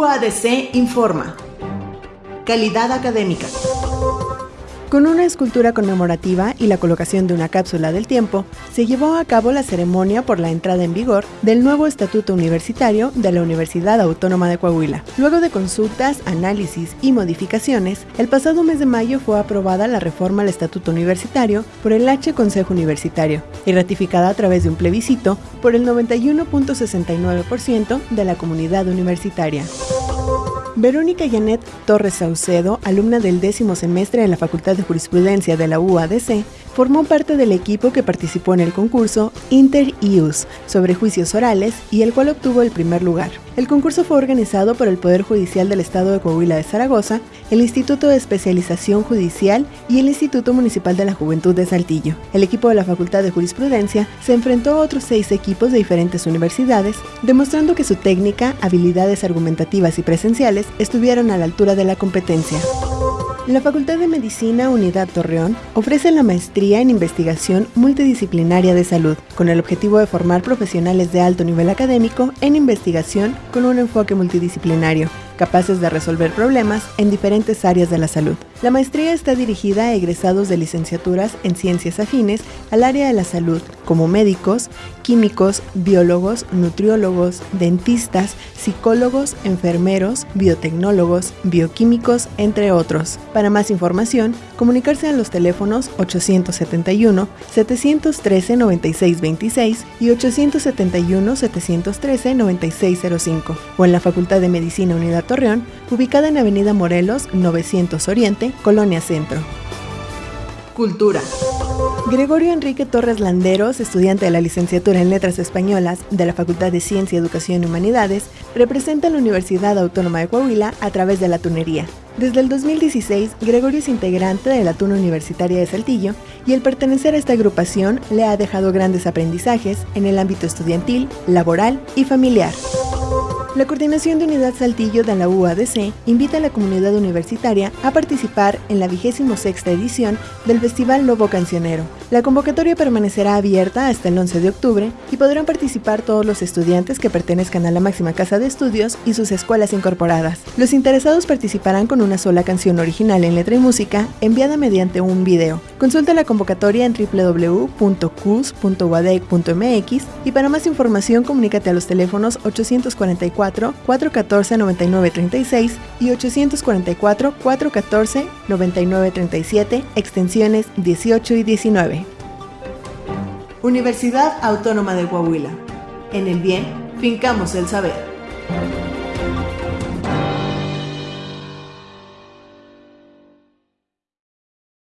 UADC informa. Calidad académica. Con una escultura conmemorativa y la colocación de una cápsula del tiempo, se llevó a cabo la ceremonia por la entrada en vigor del nuevo Estatuto Universitario de la Universidad Autónoma de Coahuila. Luego de consultas, análisis y modificaciones, el pasado mes de mayo fue aprobada la reforma al Estatuto Universitario por el H Consejo Universitario y ratificada a través de un plebiscito por el 91.69% de la comunidad universitaria. Verónica Janet Torres Saucedo, alumna del décimo semestre de la Facultad de Jurisprudencia de la UADC, formó parte del equipo que participó en el concurso Inter IUS sobre juicios orales y el cual obtuvo el primer lugar. El concurso fue organizado por el Poder Judicial del Estado de Coahuila de Zaragoza, el Instituto de Especialización Judicial y el Instituto Municipal de la Juventud de Saltillo. El equipo de la Facultad de Jurisprudencia se enfrentó a otros seis equipos de diferentes universidades, demostrando que su técnica, habilidades argumentativas y presenciales estuvieron a la altura de la competencia. La Facultad de Medicina Unidad Torreón ofrece la maestría en investigación multidisciplinaria de salud, con el objetivo de formar profesionales de alto nivel académico en investigación con un enfoque multidisciplinario capaces de resolver problemas en diferentes áreas de la salud. La maestría está dirigida a egresados de licenciaturas en ciencias afines al área de la salud, como médicos, químicos, biólogos, nutriólogos, dentistas, psicólogos, enfermeros, biotecnólogos, bioquímicos, entre otros. Para más información, comunicarse a los teléfonos 871-713-9626 y 871-713-9605 o en la Facultad de Medicina Unidad Torreón, ubicada en Avenida Morelos 900 Oriente, Colonia Centro. Cultura. Gregorio Enrique Torres Landeros, estudiante de la licenciatura en Letras Españolas de la Facultad de Ciencia, Educación y Humanidades, representa a la Universidad Autónoma de Coahuila a través de la tunería. Desde el 2016, Gregorio es integrante de la Tuna Universitaria de Saltillo y el pertenecer a esta agrupación le ha dejado grandes aprendizajes en el ámbito estudiantil, laboral y familiar. La Coordinación de Unidad Saltillo de la UADC invita a la comunidad universitaria a participar en la 26 edición del Festival Lobo Cancionero. La convocatoria permanecerá abierta hasta el 11 de octubre y podrán participar todos los estudiantes que pertenezcan a la máxima casa de estudios y sus escuelas incorporadas. Los interesados participarán con una sola canción original en letra y música enviada mediante un video. Consulta la convocatoria en www.cus.wadec.mx y para más información comunícate a los teléfonos 844 414 9936 y 844 414 9937 extensiones 18 y 19. Universidad Autónoma de Coahuila. En el bien, fincamos el saber.